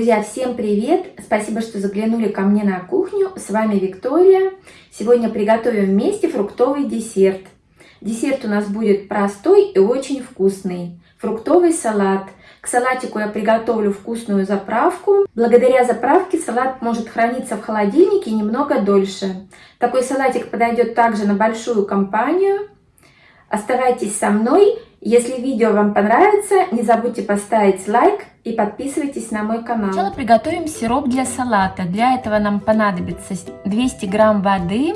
Друзья, всем привет! Спасибо, что заглянули ко мне на кухню. С вами Виктория. Сегодня приготовим вместе фруктовый десерт. Десерт у нас будет простой и очень вкусный. Фруктовый салат. К салатику я приготовлю вкусную заправку. Благодаря заправке салат может храниться в холодильнике немного дольше. Такой салатик подойдет также на большую компанию. Оставайтесь со мной. Если видео вам понравится, не забудьте поставить лайк и подписывайтесь на мой канал. Сначала приготовим сироп для салата. Для этого нам понадобится 200 грамм воды,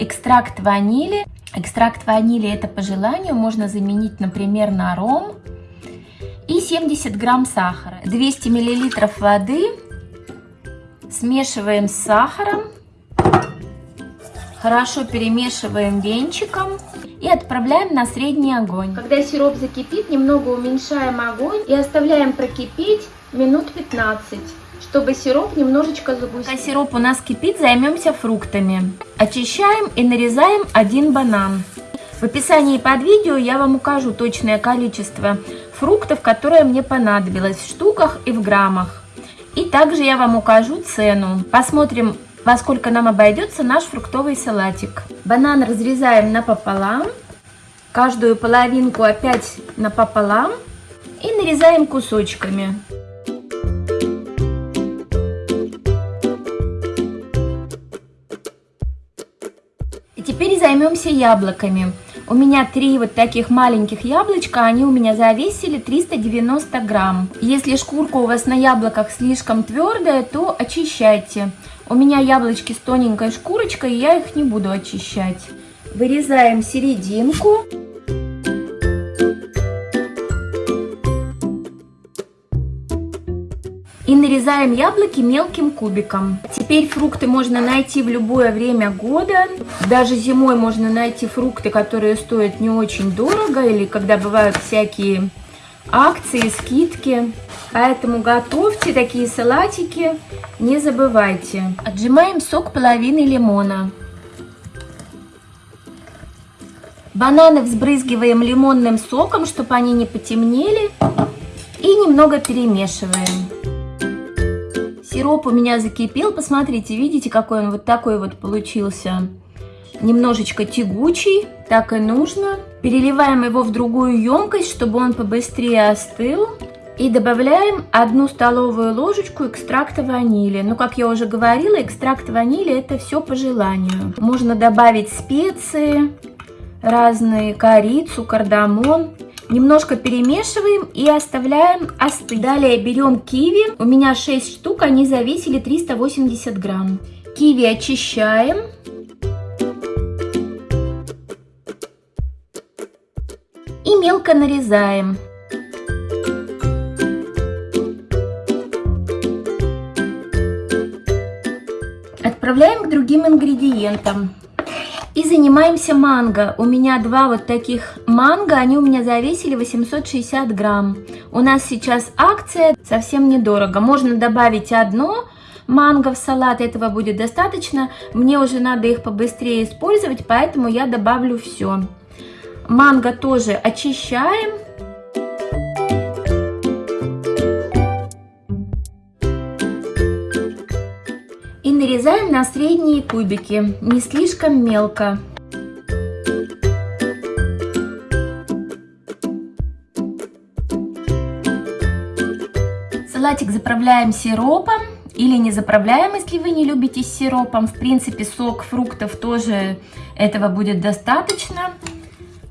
экстракт ванили. Экстракт ванили это по желанию, можно заменить, например, на ром. И 70 грамм сахара. 200 миллилитров воды смешиваем с сахаром. Хорошо перемешиваем венчиком и отправляем на средний огонь. Когда сироп закипит, немного уменьшаем огонь и оставляем прокипеть минут 15 чтобы сироп немножечко загустил. Пока сироп у нас кипит, займемся фруктами. Очищаем и нарезаем один банан. В описании под видео я вам укажу точное количество фруктов, которое мне понадобилось в штуках и в граммах. И также я вам укажу цену. Посмотрим, во сколько нам обойдется наш фруктовый салатик. Банан разрезаем напополам, каждую половинку опять напополам и нарезаем кусочками. И теперь займемся яблоками. У меня три вот таких маленьких яблочка, они у меня завесили 390 грамм. Если шкурка у вас на яблоках слишком твердая, то очищайте. У меня яблочки с тоненькой шкурочкой, и я их не буду очищать. Вырезаем серединку. И нарезаем яблоки мелким кубиком. Теперь фрукты можно найти в любое время года. Даже зимой можно найти фрукты, которые стоят не очень дорого, или когда бывают всякие акции, скидки. Поэтому готовьте такие салатики, не забывайте. Отжимаем сок половины лимона. Бананы взбрызгиваем лимонным соком, чтобы они не потемнели. И немного перемешиваем. Сироп у меня закипел. Посмотрите, видите, какой он вот такой вот получился. Немножечко тягучий, так и нужно. Переливаем его в другую емкость, чтобы он побыстрее остыл. И добавляем одну столовую ложечку экстракта ванили. Ну, как я уже говорила, экстракт ванили это все по желанию. Можно добавить специи разные, корицу, кардамон. Немножко перемешиваем и оставляем остыть. Далее берем киви. У меня 6 штук, они зависели 380 грамм. Киви очищаем. Мелко нарезаем. Отправляем к другим ингредиентам. И занимаемся манго. У меня два вот таких манго, они у меня завесили 860 грамм. У нас сейчас акция, совсем недорого. Можно добавить одно манго в салат, этого будет достаточно. Мне уже надо их побыстрее использовать, поэтому я добавлю все. Манго тоже очищаем. нарезаем на средние кубики, не слишком мелко. Салатик заправляем сиропом или не заправляем, если вы не любите сиропом. В принципе, сок фруктов тоже этого будет достаточно.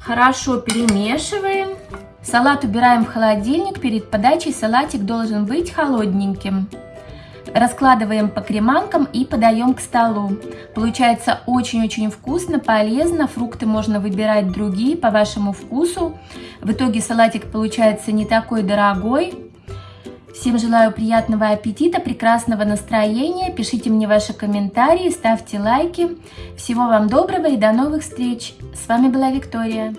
Хорошо перемешиваем. Салат убираем в холодильник. Перед подачей салатик должен быть холодненьким. Раскладываем по креманкам и подаем к столу. Получается очень-очень вкусно, полезно. Фрукты можно выбирать другие по вашему вкусу. В итоге салатик получается не такой дорогой. Всем желаю приятного аппетита, прекрасного настроения. Пишите мне ваши комментарии, ставьте лайки. Всего вам доброго и до новых встреч. С вами была Виктория.